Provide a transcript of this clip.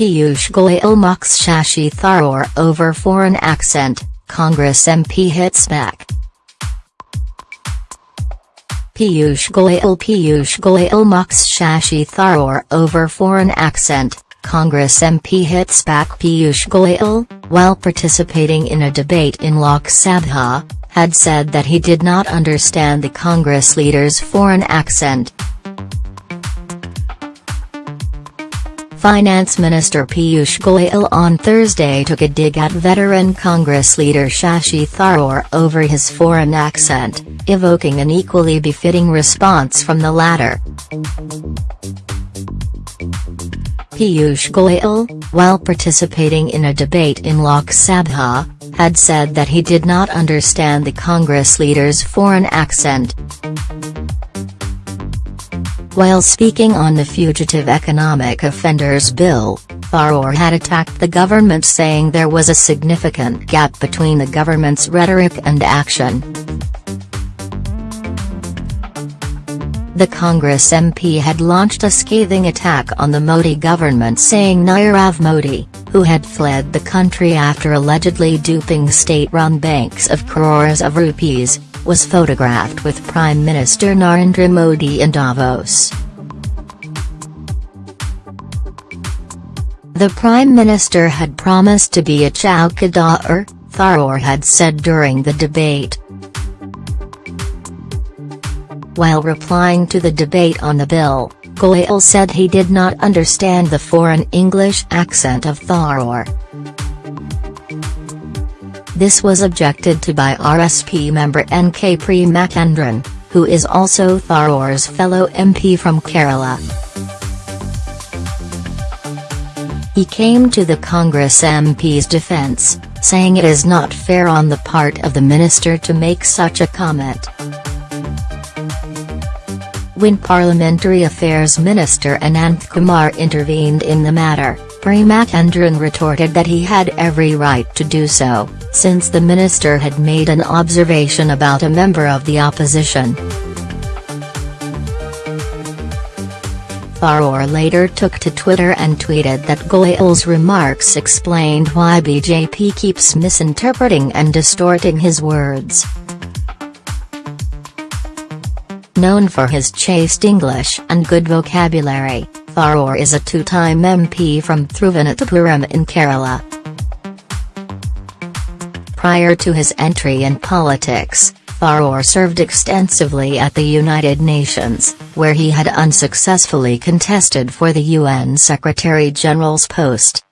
Piyush Goyal mocks Shashi Tharoor over foreign accent, Congress MP hits back. Piyush Goyal Piyush Goyal mocks Shashi Tharoor over foreign accent, Congress MP hits back Piyush Goyal, while participating in a debate in Lok Sabha, had said that he did not understand the Congress leader's foreign accent. Finance Minister Piyush Goyal on Thursday took a dig at veteran Congress leader Shashi Tharoor over his foreign accent, evoking an equally befitting response from the latter. Piyush Goyal, while participating in a debate in Lok Sabha, had said that he did not understand the Congress leader's foreign accent. While speaking on the Fugitive Economic Offenders Bill, Tharoor had attacked the government saying there was a significant gap between the government's rhetoric and action. The Congress MP had launched a scathing attack on the Modi government saying Nirav Modi, who had fled the country after allegedly duping state-run banks of crores of rupees, was photographed with Prime Minister Narendra Modi in Davos. The Prime Minister had promised to be a chowkidar, Tharoor had said during the debate. While replying to the debate on the bill, Goyal said he did not understand the foreign English accent of Tharoor. This was objected to by RSP member N.K. Premachandran, who is also Tharoor's fellow MP from Kerala. He came to the Congress MP's defense, saying it is not fair on the part of the minister to make such a comment. When Parliamentary Affairs Minister Ananth Kumar intervened in the matter, Premachandran retorted that he had every right to do so, since the minister had made an observation about a member of the opposition. Tharoor later took to Twitter and tweeted that Goyal's remarks explained why BJP keeps misinterpreting and distorting his words. Known for his chaste English and good vocabulary, Tharoor is a two-time MP from Thiruvananthapuram in Kerala. Prior to his entry in politics, Tharoor served extensively at the United Nations, where he had unsuccessfully contested for the UN Secretary-General's post.